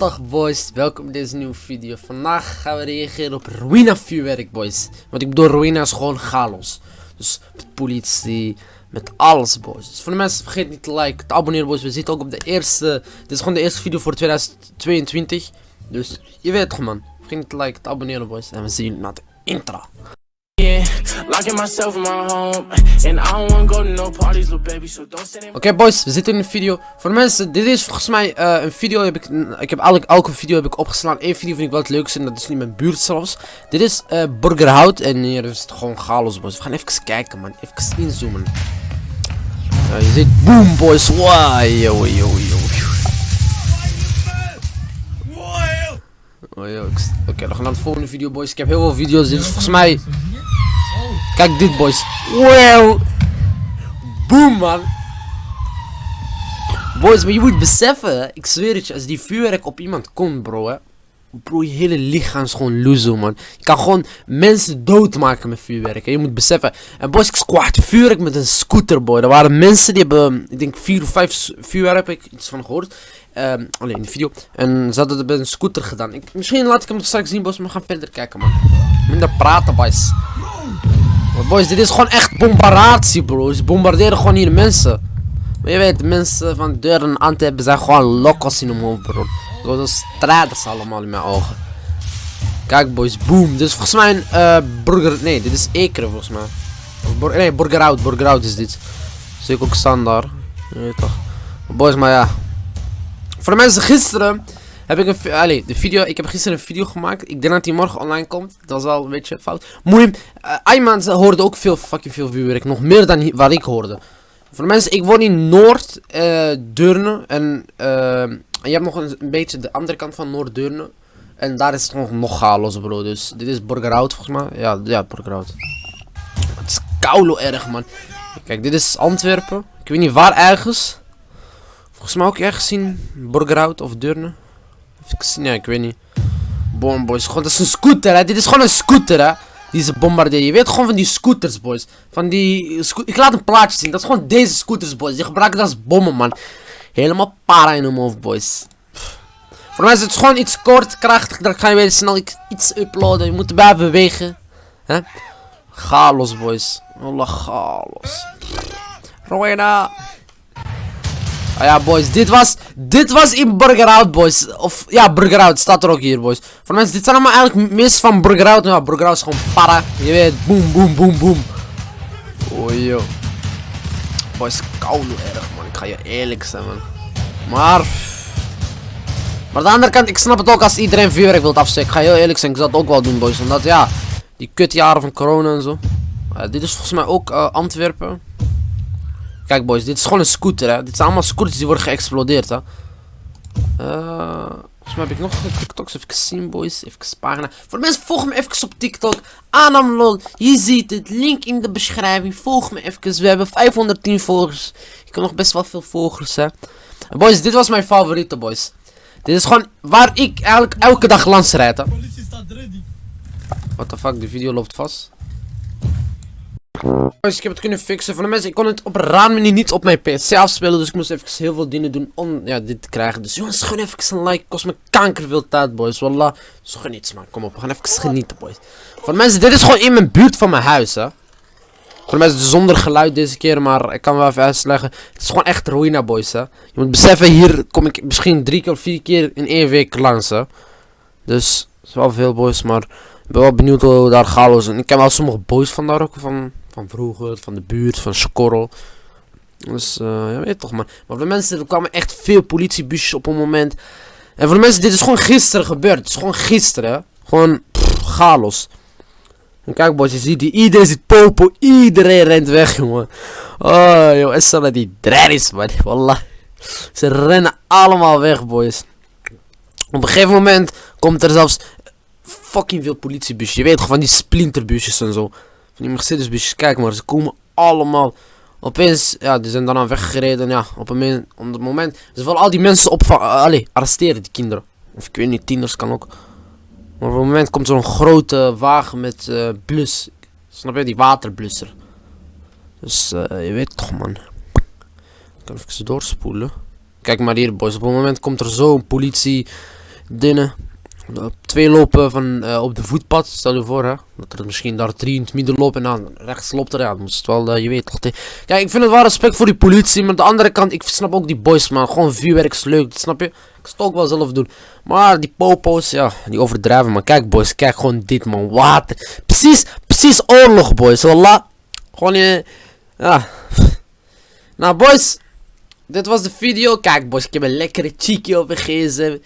Dag boys, welkom bij deze nieuwe video. Vandaag gaan we reageren op Ruina vuurwerk boys. Want ik bedoel, Ruina is gewoon chaos. Dus met politie, met alles boys. Dus voor de mensen, vergeet niet te liken, te abonneren boys. We zitten ook op de eerste, dit is gewoon de eerste video voor 2022. Dus je weet toch man. Vergeet niet te liken, te abonneren boys. En we zien jullie na de intro. Locking myself in my home, and I don't wanna go to no parties, little baby. So don't in Oké boys, we zitten in een video. Voor de mensen, dit is volgens mij eh, een video. Heb ik, ik heb elke, elke video heb ik opgeslaan. Eén video vind ik wel het leukste en dat is niet mijn buurt zelfs. Dit is uh, Burgerhout en hier is het gewoon chaos boys. We gaan even kijken man, even inzoomen. Uh, je ziet boom boys, wow, yo yo yo. Oké, we gaan naar de volgende video boys. Ik heb heel veel video's. Dit is volgens mij... Kijk dit boys. Wow. Boom man. Boys, maar je moet beseffen, ik zweer het je, als die vuurwerk op iemand komt, bro, hè. Bro, je hele lichaam is gewoon loezo, man. Je kan gewoon mensen doodmaken met vuurwerk. hè. Je moet beseffen. En boys, ik squat vuurwerk met een scooter, boy. Er waren mensen die hebben, ik denk vier of vijf vuurwerk, heb ik iets van gehoord. Ehm, alleen in de video. En ze hadden het met een scooter gedaan. Ik, misschien laat ik hem straks zien, boys, maar we gaan verder kijken, man. Minder praten, boys. Boys, dit is gewoon echt bombardatie, bro. Ze bombarderen gewoon hier mensen. Maar je weet, mensen van deuren aan te hebben zijn gewoon lokos in hun hoofd, bro. Zo'n strijders allemaal in mijn ogen. Kijk, boys, boom. Dit is volgens mij een eh, burger. Nee, dit is Ekeren volgens mij. Of bur- nee, Burgerhout. Burgerhout is dit. Ik ook staan daar. Je weet toch. Boys, maar ja. Voor de mensen gisteren heb ik een. Allee, de video. Ik heb gisteren een video gemaakt. Ik denk dat die morgen online komt. Dat was wel een beetje fout. Moeim. Uh, Ayman hoorde ook veel fucking veel vuurwerk. Nog meer dan wat ik hoorde. Voor de mensen, ik woon in Noord eh eh, en je hebt nog een, beetje de andere kant van Noord Deurne. En daar is het nog, nog chaos, bro. Dus dit is Burgerhout volgens mij. Ja, ja Burgerhout. Het is koulo erg, man. Kijk, dit is Antwerpen. Ik weet niet waar ergens. Volgens mij ook ergens in Burgerhout of Deurne. Ja, ik weet niet. Boom, boys. Gewoon, dat is een scooter, hè. Dit is gewoon een scooter, hè. Die ze. Je weet gewoon van die scooters, boys. Van die... ik laat een plaatje zien. Dat is gewoon deze scooters, boys. Die gebruiken dat als bommen, man. Helemaal para in hun hoofd, boys. Voor mij is het gewoon iets kort, krachtig. Dan ga je weer snel iets uploaden. Je moet erbij bewegen. Hè? Chaos, boys. Alle chaos. Rowena. Ah ja, boys, dit was, dit was in Burgerhout, boys. Of, ja, Burgerhout staat er ook hier, boys. Voor mensen, dit zijn allemaal eigenlijk mis van Burgerhout. Ja, Burgerhout is gewoon para. Je weet, boom, boom, boom, boom. Oh, yo. Boys, koude erg, man. Ik ga je eerlijk zijn, man. Maar... Maar aan de andere kant, ik snap het ook als iedereen vuurwerk wilt afsteken. Ik ga heel eerlijk zijn, ik zal het ook wel doen, boys. Omdat, ja, die kutjaren van corona en zo. Dit is volgens mij ook eh, Antwerpen. Kijk boys, dit is gewoon een scooter hè. Dit zijn allemaal scooters die worden geëxplodeerd hè. Eh, volgens mij heb ik nog TikToks even zien boys. Even pagina. Voor de mensen, volg me even op TikTok. Anamlol. Je ziet het. Link in de beschrijving. Volg me even. We hebben 510 volgers. Ik heb nog best wel veel volgers hè. En boys, dit was mijn favoriete boys. Dit is gewoon waar ik eigenlijk elke dag langs rijd hè. What the fuck, de video loopt vast. Boys, ik heb het kunnen fixen. Voor de mensen, ik kon het op een raar niet op mijn PC afspelen. Dus ik moest even heel veel dingen doen om ja, dit te krijgen. Dus jongens, gewoon even een like. Kost me kanker veel tijd, boys. Wallah. Dus geniet, man. Kom op, we gaan even genieten, boys. Voor de mensen, dit is gewoon in mijn buurt van mijn huis, hè. Voor de mensen, zonder geluid deze keer. Maar ik kan wel even uitleggen. Het is gewoon echt ruïna, boys, hè. Je moet beseffen, hier kom ik misschien drie keer of vier keer in één week langs, hè. Dus, het is wel veel, boys. Maar ik ben wel benieuwd hoe daar is. En ik ken wel sommige boys van daar ook. Van, van vroeger, van de buurt, van Skorrel. Dus, eh ja, weet toch, man. Maar voor de mensen, er kwamen echt veel politiebusjes op een moment. En voor de mensen, dit is gewoon gisteren gebeurd. Het is gewoon gisteren. Gewoon, chaos. En kijk, boys, je ziet die, iedereen zit popo. Iedereen rent weg, jongen. Oh, joh, is dat die drerries, man. Wallah. Ze rennen allemaal weg, boys. Op een gegeven moment komt er zelfs fucking veel politiebusjes. Je weet gewoon van die splinterbusjes en zo. Die Mercedes-busjes. Kijk maar, ze komen allemaal. Opeens, ja, die zijn daarna weggereden. Ja, op een op het moment. Ze willen al die mensen op, allee, arresteren, die kinderen. Of ik weet niet, tieners kan ook. Maar op een moment komt zo'n grote wagen met eh blus. Snap je, die waterblusser. Dus eh, je weet toch, man. Ik kan doorspoelen. Kijk maar hier, boys. Op een moment komt er zo'n politie Dinnen. Twee lopen van, eh, op de voetpad, stel je voor hè. Dat er misschien daar drie in het midden lopen en dan rechts loopt er. Ja, dan moet het wel, eh, je weet toch. Kijk, ik vind het wel respect voor die politie, maar aan de andere kant, ik snap ook die boys man. Gewoon vuurwerk is leuk, snap je? Ik zou het ook wel zelf doen. Maar die popo's, ja, die overdrijven man. Kijk boys, kijk gewoon dit man. Water. Precies, precies oorlog boys. Wallah. Gewoon je, ja. Nou boys, dit was de video. Kijk boys, ik heb een lekkere cheeky op gsm.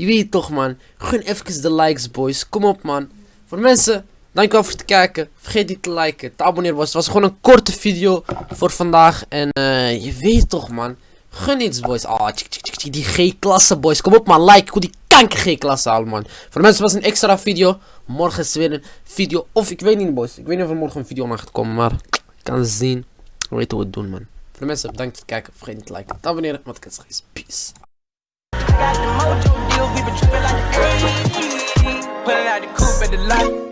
Je weet toch man. Gun even de likes boys. Kom op man. Voor mensen, dankjewel voor het kijken. Vergeet niet te liken, te abonneren boys. Het was gewoon een korte video voor vandaag. En eh, je weet toch man. Gun iets boys. Ah, die G-klasse boys. Kom op man, like. Ik wil die kanker G-klasse halen man. Voor mensen was een extra video. Morgen is weer een video. Of ik weet niet boys. Ik weet niet of er morgen een video aan gaat komen. Maar ik kan zien. We weten hoe we het doen man. Voor de mensen, bedankt voor het kijken. Vergeet niet te liken, te abonneren. Wat ik het is peace. Still we been trippin' like the early. Pulling out the coupe at the light.